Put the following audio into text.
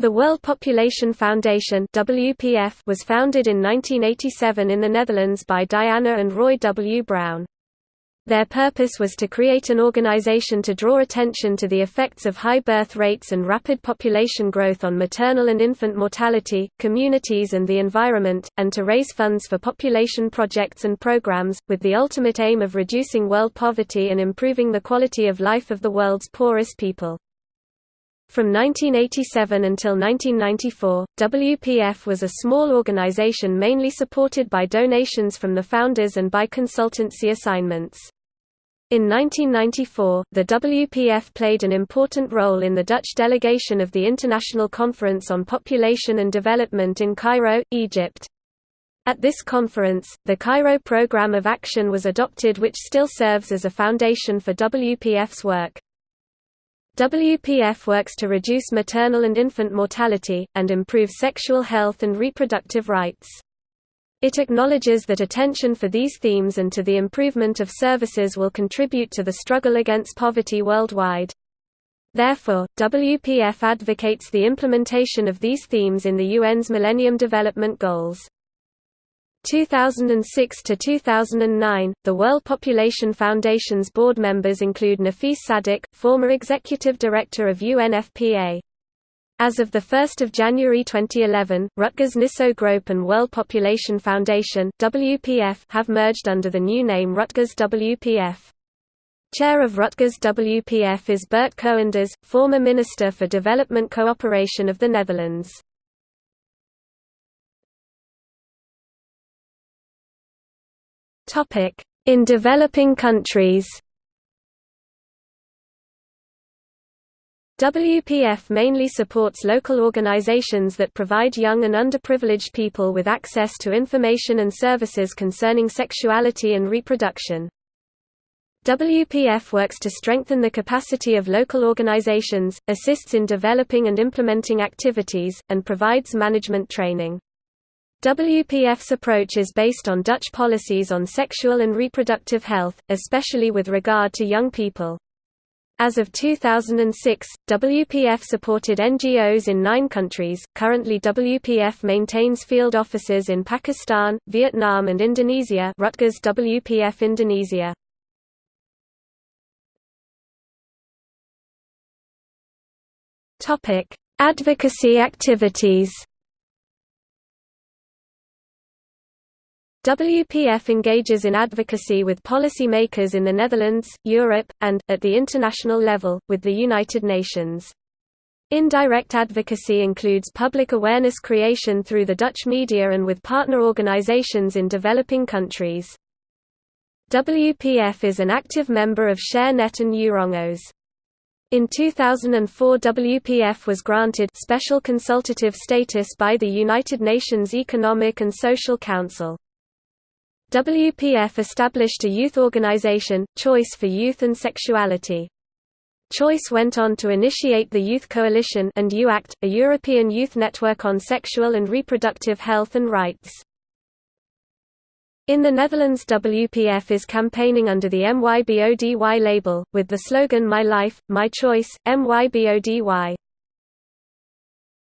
The World Population Foundation WPF was founded in 1987 in the Netherlands by Diana and Roy W. Brown. Their purpose was to create an organization to draw attention to the effects of high birth rates and rapid population growth on maternal and infant mortality, communities and the environment, and to raise funds for population projects and programs, with the ultimate aim of reducing world poverty and improving the quality of life of the world's poorest people. From 1987 until 1994, WPF was a small organization mainly supported by donations from the founders and by consultancy assignments. In 1994, the WPF played an important role in the Dutch delegation of the International Conference on Population and Development in Cairo, Egypt. At this conference, the Cairo Programme of Action was adopted which still serves as a foundation for WPF's work. WPF works to reduce maternal and infant mortality, and improve sexual health and reproductive rights. It acknowledges that attention for these themes and to the improvement of services will contribute to the struggle against poverty worldwide. Therefore, WPF advocates the implementation of these themes in the UN's Millennium Development Goals. 2006 to 2009, the World Population Foundation's board members include Nafis Sadik, former executive director of UNFPA. As of 1 January 2011, Rutgers Nisso Groep and World Population Foundation WPF have merged under the new name Rutgers WPF. Chair of Rutgers WPF is Bert Koenders, former Minister for Development Cooperation of the Netherlands. In developing countries WPF mainly supports local organizations that provide young and underprivileged people with access to information and services concerning sexuality and reproduction. WPF works to strengthen the capacity of local organizations, assists in developing and implementing activities, and provides management training. WPF's approach is based on Dutch policies on sexual and reproductive health, especially with regard to young people. As of 2006, WPF supported NGOs in nine countries. Currently, WPF maintains field offices in Pakistan, Vietnam, and Indonesia. Rutgers WPF Indonesia. Topic: Advocacy activities. WPF engages in advocacy with policy makers in the Netherlands, Europe, and, at the international level, with the United Nations. Indirect advocacy includes public awareness creation through the Dutch media and with partner organizations in developing countries. WPF is an active member of ShareNet and EuroNGOs. In 2004 WPF was granted special consultative status by the United Nations Economic and Social Council. WPF established a youth organization, Choice for Youth and Sexuality. Choice went on to initiate the Youth Coalition and YouAct, a European youth network on sexual and reproductive health and rights. In the Netherlands WPF is campaigning under the MYBODY label, with the slogan My Life, My Choice, MYBODY.